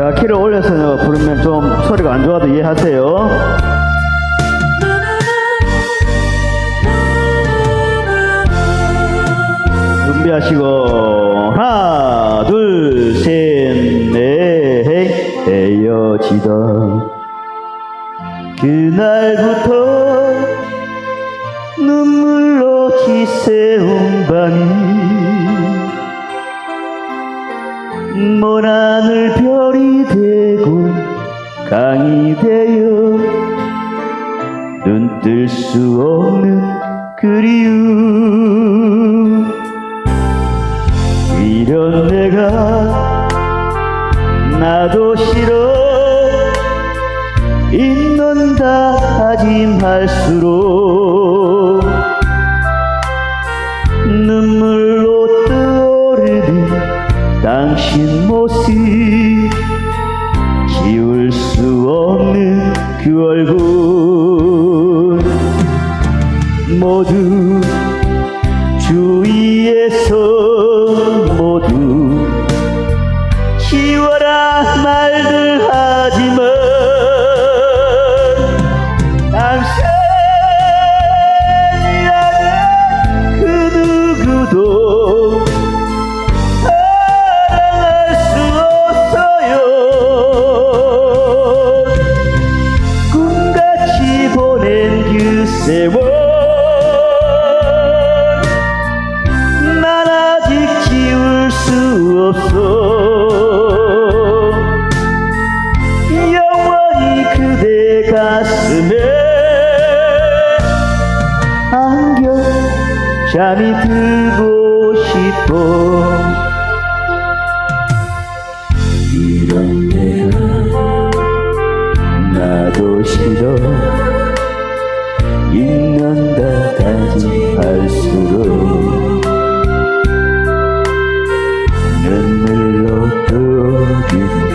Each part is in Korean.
제가 키를 올려서 부르면 좀 소리가 안 좋아도 이해하세요. 준비하시고 하나 둘셋넷 헤어지다 그날부터 눈물로 지새운 밤 먼 하늘 별이 되고 강이 되어 눈 뜰 수 없는 그리움. 이런 내가 나도 싫어. 잊는다 다짐할수록 모습 지울 수 없는 그 얼굴 모두 세월 난 아직 지울 수 없어. 영원히 그대 가슴에 안겨 잠이 들고 싶어. 이런 내가 나도 싫어 잊는다 다짐할수록 눈물로 떠오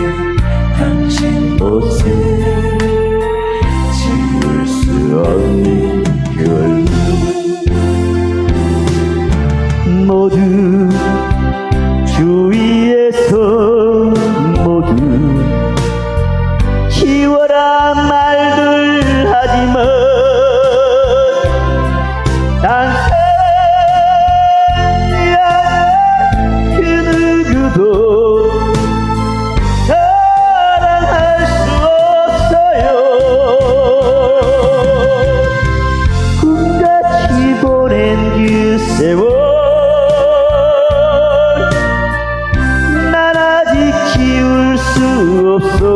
세월 난 아직 지울 수 없어.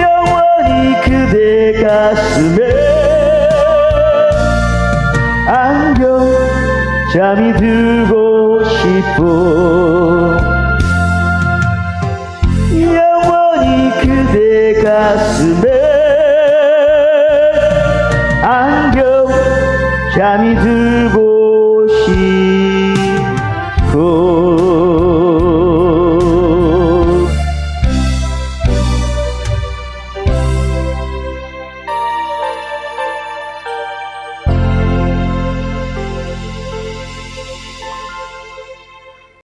영원히 그대 가슴에 안겨 잠이 들고 싶어